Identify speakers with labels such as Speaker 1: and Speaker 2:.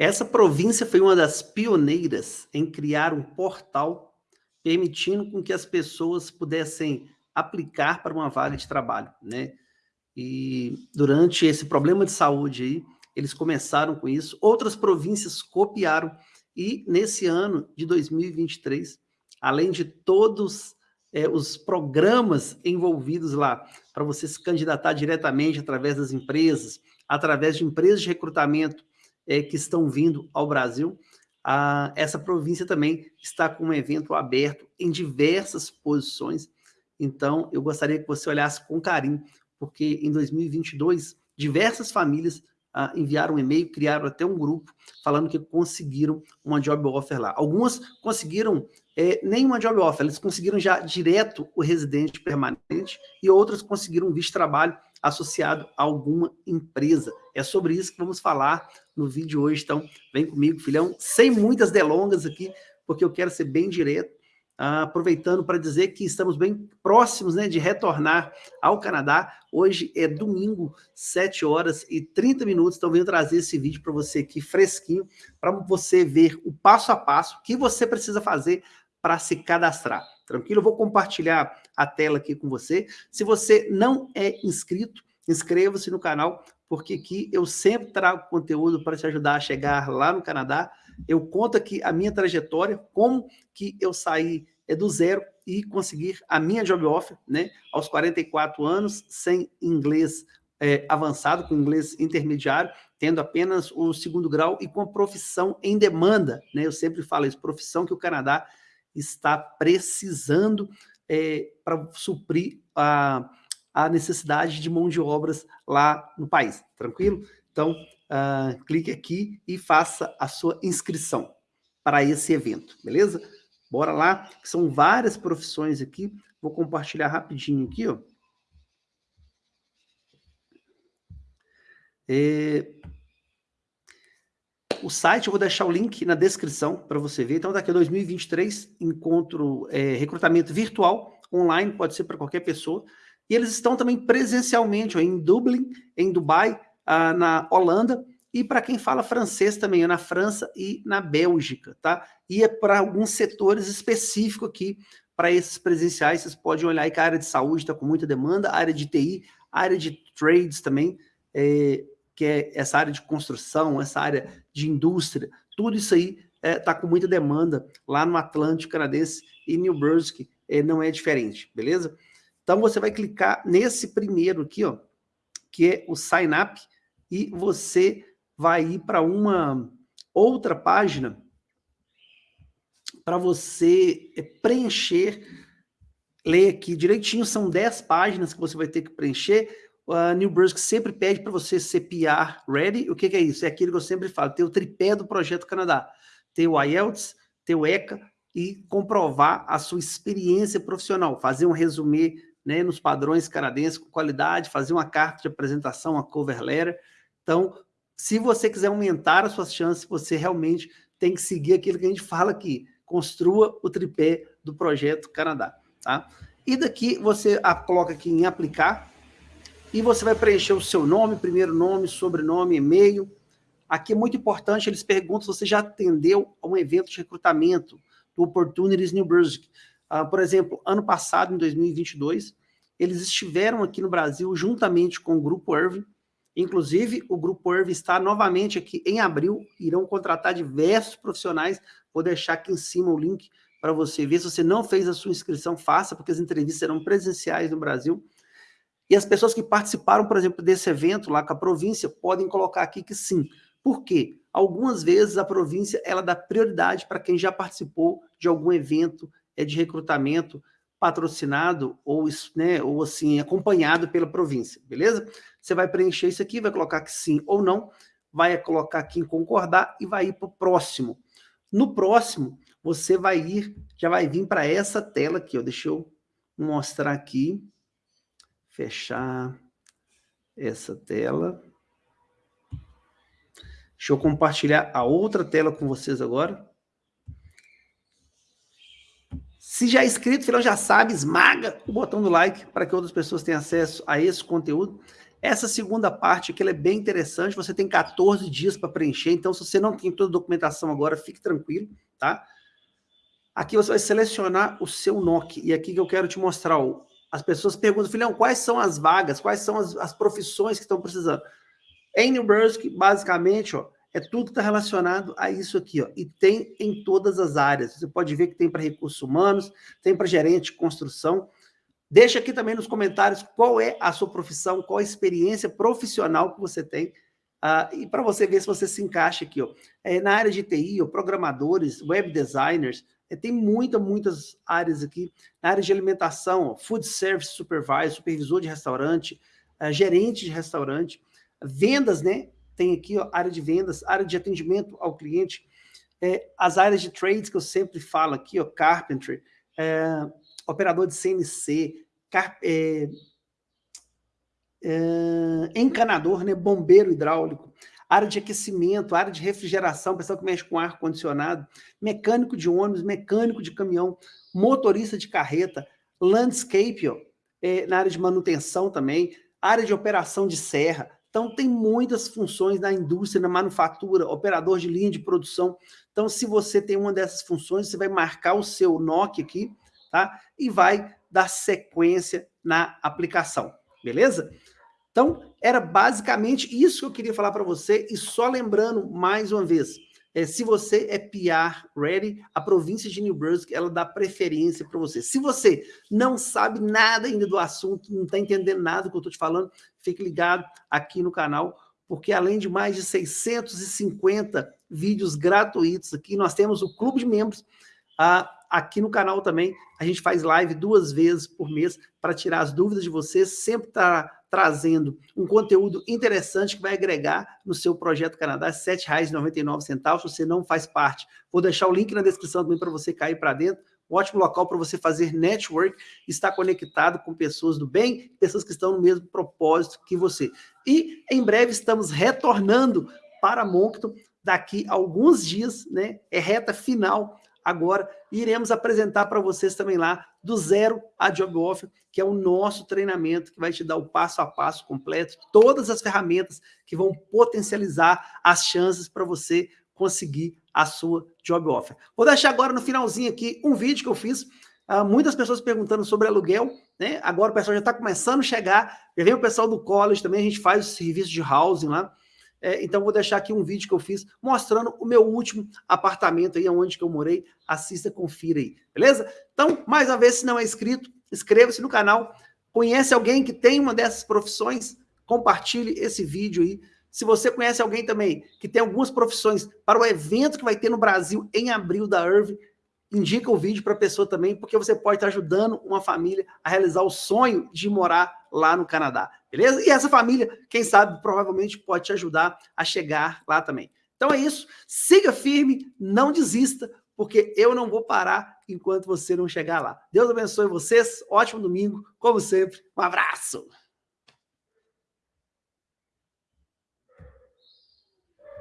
Speaker 1: Essa província foi uma das pioneiras em criar um portal permitindo com que as pessoas pudessem aplicar para uma vaga de trabalho, né? E durante esse problema de saúde aí, eles começaram com isso, outras províncias copiaram, e nesse ano de 2023, além de todos é, os programas envolvidos lá, para você se candidatar diretamente através das empresas, através de empresas de recrutamento é, que estão vindo ao Brasil, a, essa província também está com um evento aberto em diversas posições, então eu gostaria que você olhasse com carinho, porque em 2022, diversas famílias ah, enviaram um e-mail, criaram até um grupo falando que conseguiram uma job offer lá. Algumas conseguiram é, nem uma job offer, eles conseguiram já direto o residente permanente e outras conseguiram um visto de trabalho associado a alguma empresa. É sobre isso que vamos falar no vídeo hoje, então vem comigo, filhão, sem muitas delongas aqui, porque eu quero ser bem direto aproveitando para dizer que estamos bem próximos né, de retornar ao Canadá. Hoje é domingo, 7 horas e 30 minutos, então venho trazer esse vídeo para você aqui fresquinho, para você ver o passo a passo que você precisa fazer para se cadastrar. Tranquilo? Eu vou compartilhar a tela aqui com você. Se você não é inscrito, inscreva-se no canal, porque aqui eu sempre trago conteúdo para te ajudar a chegar lá no Canadá. Eu conto aqui a minha trajetória, como que eu saí é do zero e conseguir a minha job offer, né, aos 44 anos, sem inglês é, avançado, com inglês intermediário, tendo apenas o segundo grau e com profissão em demanda, né, eu sempre falo isso, profissão que o Canadá está precisando é, para suprir a, a necessidade de mão de obras lá no país, tranquilo? Então, uh, clique aqui e faça a sua inscrição para esse evento, beleza? Bora lá, são várias profissões aqui. Vou compartilhar rapidinho aqui, ó. É... O site, eu vou deixar o link na descrição para você ver. Então, daqui a 2023, encontro é, recrutamento virtual, online, pode ser para qualquer pessoa. E eles estão também presencialmente ó, em Dublin, em Dubai, ah, na Holanda, e para quem fala francês também, é na França e na Bélgica, tá? E é para alguns setores específicos aqui, para esses presenciais, vocês podem olhar aí que a área de saúde está com muita demanda, a área de TI, a área de trades também, é, que é essa área de construção, essa área de indústria, tudo isso aí está é, tá com muita demanda lá no Atlântico Canadense e New Brunswick é, não é diferente, beleza? Então você vai clicar nesse primeiro aqui, ó, que é o Sign Up, e você vai ir para uma outra página para você eh, preencher, ler aqui direitinho, são 10 páginas que você vai ter que preencher, a New Brunswick sempre pede para você ser PR ready, o que, que, é isso? É aquilo que eu sempre falo, ter o tripé do Projeto Canadá, ter o IELTS, ter o ECA e comprovar a sua experiência profissional, fazer um resumê né, nos padrões canadenses com qualidade, fazer uma carta de apresentação, uma cover letter, então se você quiser aumentar as suas chances, você realmente tem que seguir aquilo que a gente fala aqui, construa o tripé do Projeto Canadá, tá? E daqui você coloca aqui em aplicar, e você vai preencher o seu nome, primeiro nome, sobrenome, e-mail. Aqui é muito importante, eles perguntam se você já atendeu a um evento de recrutamento do Opportunities New Brunswick. Uh, por exemplo, ano passado, em 2022, eles estiveram aqui no Brasil juntamente com o Grupo Irving, Inclusive, o Grupo Irv está novamente aqui em abril, irão contratar diversos profissionais, vou deixar aqui em cima o link para você ver. Se você não fez a sua inscrição, faça, porque as entrevistas serão presenciais no Brasil. E as pessoas que participaram, por exemplo, desse evento lá com a província, podem colocar aqui que sim. Por quê? Algumas vezes a província ela dá prioridade para quem já participou de algum evento é, de recrutamento patrocinado ou, né, ou assim, acompanhado pela província, beleza? Você vai preencher isso aqui, vai colocar que sim ou não, vai colocar aqui em concordar e vai ir para o próximo. No próximo, você vai ir, já vai vir para essa tela aqui, ó, deixa eu mostrar aqui, fechar essa tela. Deixa eu compartilhar a outra tela com vocês agora. Se já é inscrito, filhão, já sabe, esmaga o botão do like para que outras pessoas tenham acesso a esse conteúdo. Essa segunda parte aqui é bem interessante, você tem 14 dias para preencher, então se você não tem toda a documentação agora, fique tranquilo, tá? Aqui você vai selecionar o seu NOC, e aqui que eu quero te mostrar, ó, as pessoas perguntam, filhão, quais são as vagas, quais são as, as profissões que estão precisando? Em New basicamente, ó, é tudo que está relacionado a isso aqui, ó, e tem em todas as áreas. Você pode ver que tem para recursos humanos, tem para gerente de construção. Deixa aqui também nos comentários qual é a sua profissão, qual a experiência profissional que você tem, uh, e para você ver se você se encaixa aqui. Ó. É, na área de TI, ó, programadores, web designers, tem muitas, muitas áreas aqui. Na área de alimentação, food service supervisor, supervisor de restaurante, uh, gerente de restaurante, vendas, né? tem aqui ó, área de vendas, área de atendimento ao cliente, é, as áreas de trades que eu sempre falo aqui, ó, carpentry, é, operador de CNC, car, é, é, encanador, né, bombeiro hidráulico, área de aquecimento, área de refrigeração, pessoal que mexe com ar-condicionado, mecânico de ônibus, mecânico de caminhão, motorista de carreta, landscape, ó, é, na área de manutenção também, área de operação de serra, então, tem muitas funções na indústria, na manufatura, operador de linha de produção. Então, se você tem uma dessas funções, você vai marcar o seu NOC aqui, tá? E vai dar sequência na aplicação, beleza? Então, era basicamente isso que eu queria falar para você. E só lembrando, mais uma vez, é, se você é PR ready, a província de New Brunswick, ela dá preferência para você. Se você não sabe nada ainda do assunto, não está entendendo nada do que eu estou te falando, fique ligado aqui no canal, porque além de mais de 650 vídeos gratuitos aqui, nós temos o clube de membros, ah, aqui no canal também, a gente faz live duas vezes por mês para tirar as dúvidas de vocês, sempre está trazendo um conteúdo interessante que vai agregar no seu Projeto Canadá, R$ 7,99, se você não faz parte. Vou deixar o link na descrição também para você cair para dentro. Um ótimo local para você fazer network, estar conectado com pessoas do bem, pessoas que estão no mesmo propósito que você. E em breve estamos retornando para Moncton daqui a alguns dias, né? É reta final agora iremos apresentar para vocês também lá do zero a Job Offer, que é o nosso treinamento que vai te dar o passo a passo completo, todas as ferramentas que vão potencializar as chances para você conseguir a sua Job Offer. Vou deixar agora no finalzinho aqui um vídeo que eu fiz, uh, muitas pessoas perguntando sobre aluguel, né? Agora o pessoal já está começando a chegar, já vem o pessoal do college também, a gente faz o serviço de housing lá, é, então, vou deixar aqui um vídeo que eu fiz mostrando o meu último apartamento aí, onde que eu morei. Assista, confira aí, beleza? Então, mais uma vez, se não é inscrito, inscreva-se no canal. Conhece alguém que tem uma dessas profissões? Compartilhe esse vídeo aí. Se você conhece alguém também que tem algumas profissões para o evento que vai ter no Brasil em abril da Irv, indica o vídeo para a pessoa também, porque você pode estar ajudando uma família a realizar o sonho de morar lá no Canadá, beleza? E essa família, quem sabe, provavelmente pode te ajudar a chegar lá também. Então é isso, siga firme, não desista, porque eu não vou parar enquanto você não chegar lá. Deus abençoe vocês, ótimo domingo, como sempre, um abraço!